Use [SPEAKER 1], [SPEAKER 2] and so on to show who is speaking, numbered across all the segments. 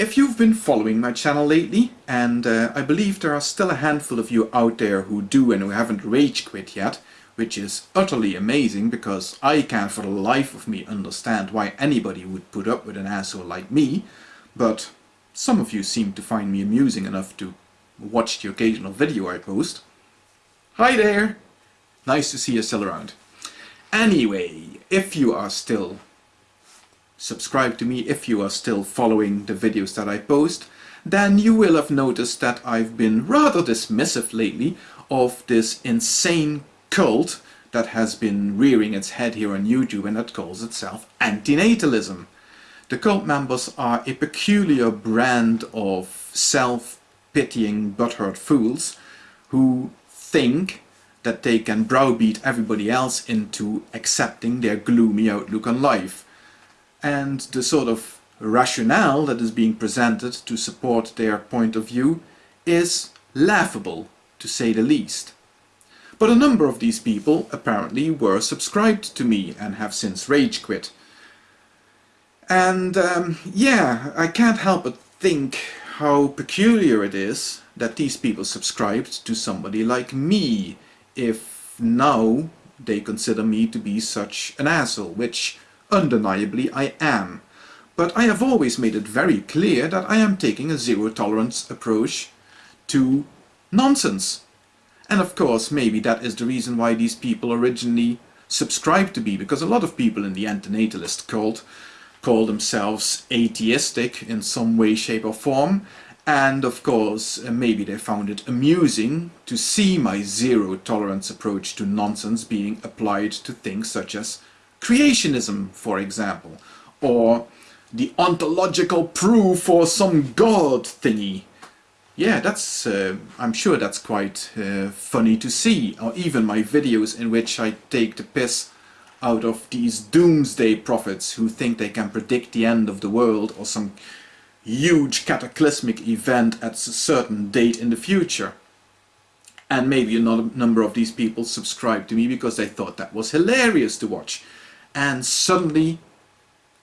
[SPEAKER 1] If you've been following my channel lately, and uh, I believe there are still a handful of you out there who do and who haven't rage quit yet, which is utterly amazing because I can't for the life of me understand why anybody would put up with an asshole like me, but some of you seem to find me amusing enough to watch the occasional video I post. Hi there! Nice to see you still around. Anyway, if you are still subscribe to me if you are still following the videos that I post, then you will have noticed that I've been rather dismissive lately of this insane cult that has been rearing its head here on YouTube and that calls itself antinatalism. The cult members are a peculiar brand of self-pitying butthurt fools who think that they can browbeat everybody else into accepting their gloomy outlook on life and the sort of rationale that is being presented to support their point of view is laughable, to say the least. But a number of these people apparently were subscribed to me and have since rage quit. And um, yeah, I can't help but think how peculiar it is that these people subscribed to somebody like me, if now they consider me to be such an asshole, which Undeniably I am. But I have always made it very clear that I am taking a zero-tolerance approach to nonsense. And of course, maybe that is the reason why these people originally subscribed to me, because a lot of people in the antinatalist cult call themselves atheistic in some way, shape or form, and of course, uh, maybe they found it amusing to see my zero-tolerance approach to nonsense being applied to things such as creationism, for example, or the ontological proof for some god thingy. Yeah, that's, uh, I'm sure that's quite uh, funny to see, or even my videos in which I take the piss out of these doomsday prophets who think they can predict the end of the world or some huge cataclysmic event at a certain date in the future. And maybe a number of these people subscribed to me because they thought that was hilarious to watch and suddenly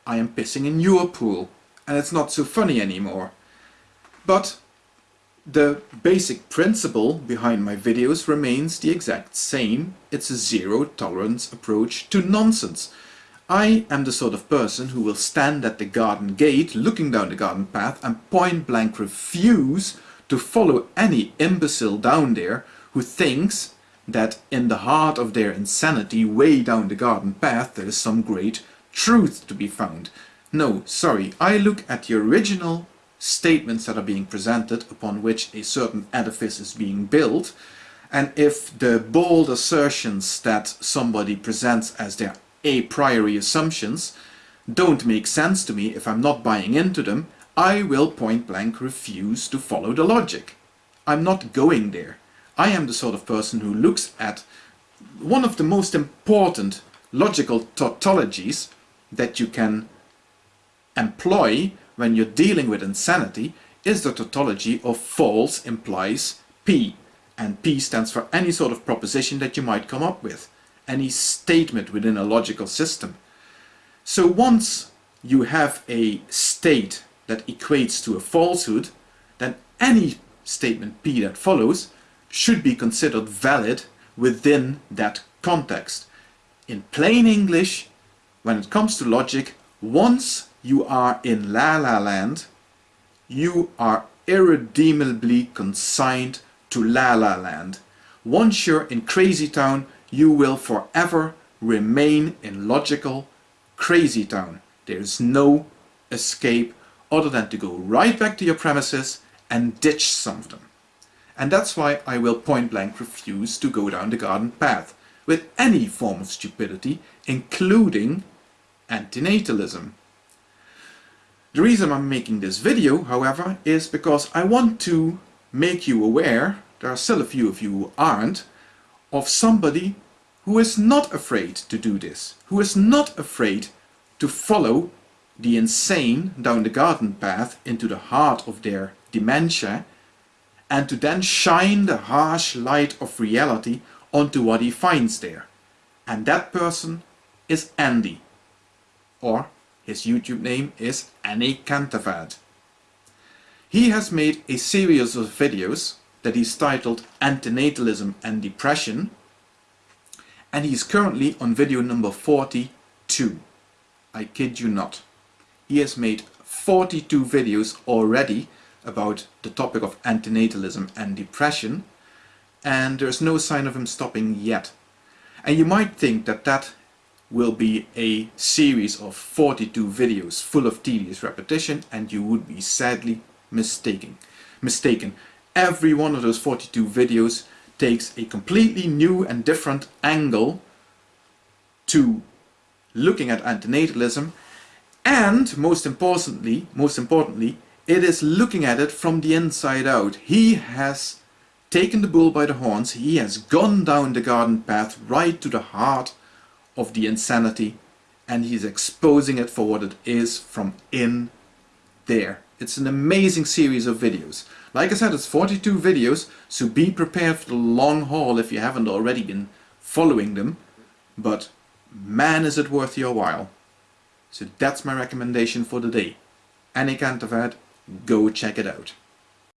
[SPEAKER 1] I am pissing in your pool and it's not so funny anymore. But the basic principle behind my videos remains the exact same. It's a zero tolerance approach to nonsense. I am the sort of person who will stand at the garden gate looking down the garden path and point blank refuse to follow any imbecile down there who thinks that in the heart of their insanity way down the garden path there is some great truth to be found. No, sorry, I look at the original statements that are being presented upon which a certain edifice is being built and if the bold assertions that somebody presents as their a priori assumptions don't make sense to me if I'm not buying into them, I will point blank refuse to follow the logic. I'm not going there. I am the sort of person who looks at one of the most important logical tautologies that you can employ when you're dealing with insanity is the tautology of false implies P. And P stands for any sort of proposition that you might come up with, any statement within a logical system. So once you have a state that equates to a falsehood, then any statement P that follows should be considered valid within that context. In plain English, when it comes to logic, once you are in La La Land, you are irredeemably consigned to La La Land. Once you're in Crazy Town, you will forever remain in logical Crazy Town. There's no escape other than to go right back to your premises and ditch some of them and that's why I will point blank refuse to go down the garden path with any form of stupidity, including antinatalism. The reason I'm making this video, however, is because I want to make you aware, there are still a few of you who aren't, of somebody who is not afraid to do this, who is not afraid to follow the insane down the garden path into the heart of their dementia and to then shine the harsh light of reality onto what he finds there. And that person is Andy. Or his YouTube name is Andy Cantavad. He has made a series of videos that he's titled Antinatalism and Depression and he's currently on video number 42. I kid you not. He has made 42 videos already about the topic of antinatalism and depression and there's no sign of him stopping yet. And you might think that that will be a series of 42 videos full of tedious repetition and you would be sadly mistaken. mistaken. Every one of those 42 videos takes a completely new and different angle to looking at antinatalism and most importantly, most importantly, it is looking at it from the inside out. He has taken the bull by the horns, he has gone down the garden path right to the heart of the insanity and he's exposing it for what it is from in there. It's an amazing series of videos. Like I said, it's 42 videos, so be prepared for the long haul if you haven't already been following them. But man is it worth your while. So that's my recommendation for the day. Andy Cantavad, go check it out.